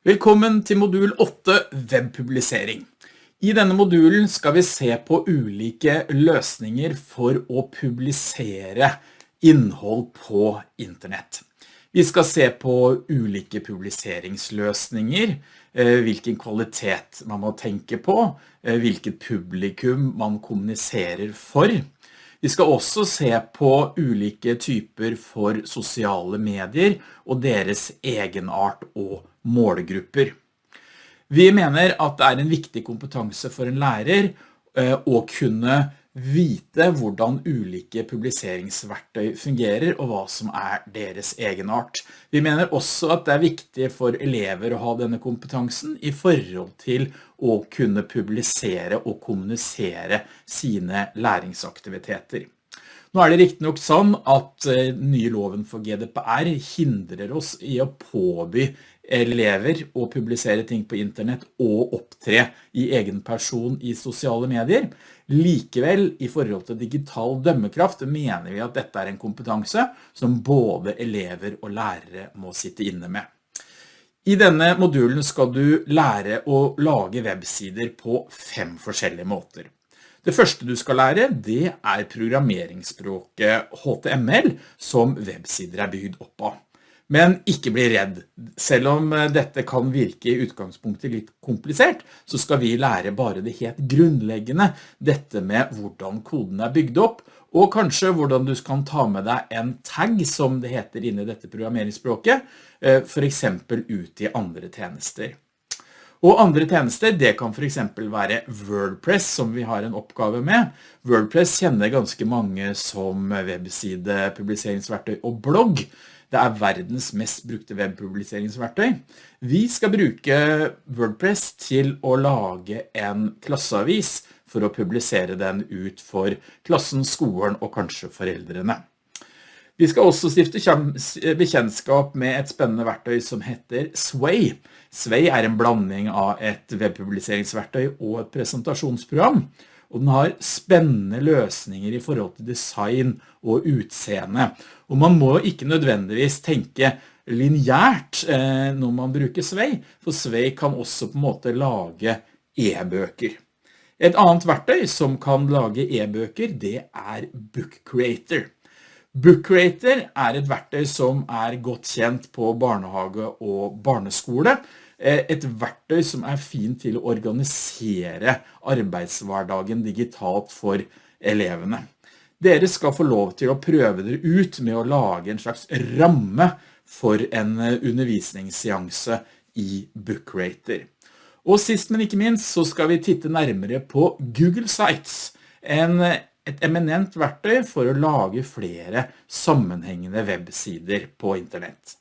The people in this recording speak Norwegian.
Velkommen til modul 8 webpublisering. I denne modulen skal vi se på ulike løsninger for å publisere innhold på internett. Vi skal se på ulike publiseringsløsninger, eh, hvilken kvalitet man må tenke på, eh, hvilket publikum man kommuniserer for. Vi skal også se på ulike typer for sosiale medier og deres egenart og målgrupper. Vi mener at det er en viktig kompetanse for en lærer eh, å kunne vite hvordan ulike publiseringsverktøy fungerer og hva som er deres egenart. Vi mener også at det er viktig for elever å ha denne kompetansen i forhold til å kunne publisere og kommunisere sine læringsaktiviteter. Nå er det riktig nok sånn at eh, nye loven for GDPR hindrer oss i å påby elever å publisere ting på internett og opptre i egen person i sosiale medier. Likevel, i forhold til digital dømmekraft, mener vi at dette er en kompetanse som både elever og lærere må sitte inne med. I denne modulen skal du lære å lage websider på fem forskjellige måter. Det første du skal lære, det er programmeringsspråket HTML som websider er bygd opp av. Men ikke bli redd. Selv om eh, dette kan virke i utgangspunktet litt komplisert, så skal vi lære bare det helt grunnleggende, dette med hvordan koden er bygd opp, og kanskje hvordan du kan ta med deg en tag, som det heter inne i dette programmeringsspråket, eh, for eksempel ut i andre tjenester. Og andre tjenester, det kan for eksempel være WordPress, som vi har en oppgave med. WordPress kjenner ganske mange som webside, publiseringsverktøy og blogg. Det er verdens mest brukte webpubliseringsverktøy. Vi skal bruke WordPress til å lage en klasseavis for å publisere den ut for klassen, skolen og kanskje foreldrene. Vi skal også stifte bekjennskap med et spennende verktøy som heter Sway. Sway er en blanding av et webpubliseringsverktøy og et presentasjonsprogram og den har spennende løsninger i forhold til design og utseende. Og man må ikke nødvendigvis tenke lineært eh, når man bruker Svei, for Svei kan også på en måte lage e-bøker. Et annet verktøy som kan lage e-bøker, det er Book Creator. Book Creator er et verktøy som er godt kjent på barnehage og barneskole, Eh, et verktøy som er fint til å organisere arbeidshverdagen digitalt for elevene. Dere skal få lov til å prøve dere ut med å lage en slags ramme for en eh, undervisningsseanse i BookRater. Og sist, men ikke minst, så skal vi titte nærmere på Google Sites, en, et eminent verktøy for å lage flere sammenhengende websider på internett.